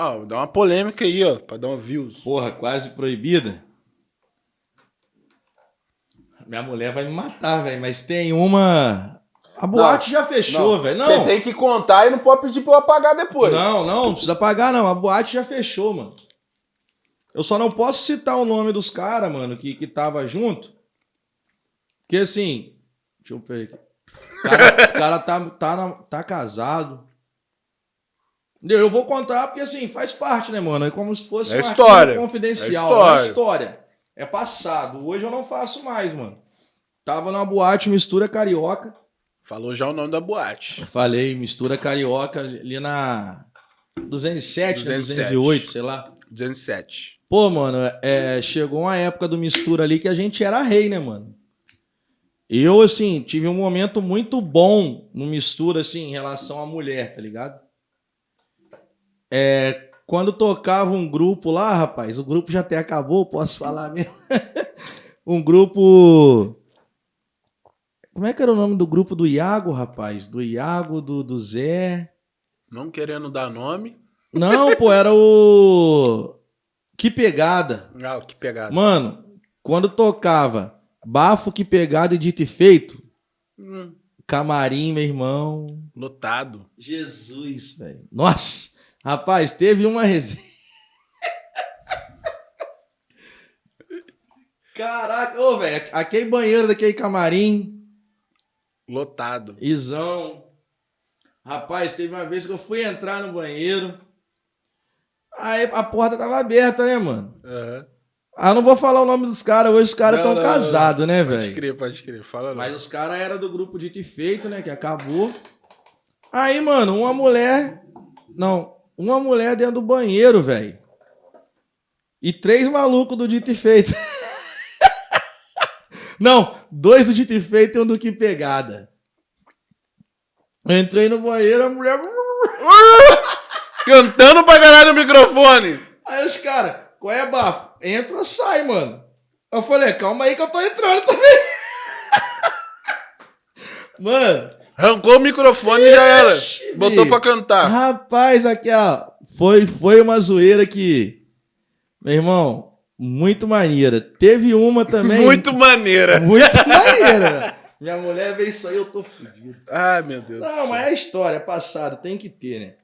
Ó, dá uma polêmica aí, ó, pra dar um views. Porra, quase proibida. Minha mulher vai me matar, velho, mas tem uma. A boate já fechou, velho. Você tem que contar e não pode pedir pra eu apagar depois. não, não, não precisa pagar, não. A boate já fechou, mano. Eu só não posso citar o nome dos caras, mano, que, que tava junto. Porque assim. Deixa eu ver aqui. O cara, o cara tá, tá, tá casado. Eu vou contar porque assim, faz parte, né, mano? É como se fosse É uma história. arquivo confidencial. É É história. história. É passado. Hoje eu não faço mais, mano. Tava numa boate mistura carioca. Falou já o nome da boate. Eu falei, mistura carioca ali na 207, 207. 207. 208, sei lá. 207. Pô, mano, é, chegou uma época do mistura ali que a gente era rei, né, mano? Eu, assim, tive um momento muito bom no mistura, assim, em relação à mulher, tá ligado? É, quando tocava um grupo lá, rapaz, o grupo já até acabou, posso falar mesmo. um grupo. Como é que era o nome do grupo do Iago, rapaz? Do Iago, do, do Zé. Não querendo dar nome. Não, pô, era o. Que pegada. Ah, que pegada. Mano, quando tocava Bafo, Que Pegada e Dito e Feito, Hum, camarim, meu irmão. lotado. Jesus, velho. Nossa, rapaz, teve uma resenha. Caraca, ô, velho, aquele banheiro daquele camarim, Lotado. Isão. Rapaz, teve uma vez que eu fui entrar no banheiro. Aí a porta tava aberta, né, mano? Aham. Ah, não vou falar o nome dos caras, hoje os caras estão casados, né, Pode velho? crer, pode crer. Fala não. Mas os caras eram do grupo Dito e Feito, né? Que acabou. Aí, mano, uma mulher. Não, uma mulher dentro do banheiro, velho. E três malucos do Dito e Feito. não, dois do Dito e Feito e um do Que Pegada. Eu entrei no banheiro, a mulher. Cantando pra caralho no microfone. Aí os caras, qual é, bafo? Entra sai, mano? Eu falei, calma aí que eu tô entrando também. mano. Arrancou o microfone e já era. Ixi, Botou pra cantar. Rapaz, aqui, ó. Foi, foi uma zoeira que. Meu irmão, muito maneira. Teve uma também. Muito maneira. Muito maneira. Minha mulher vê isso aí, eu tô fudido. Ai, meu Deus do Não, céu. mas é história, é passado, tem que ter, né?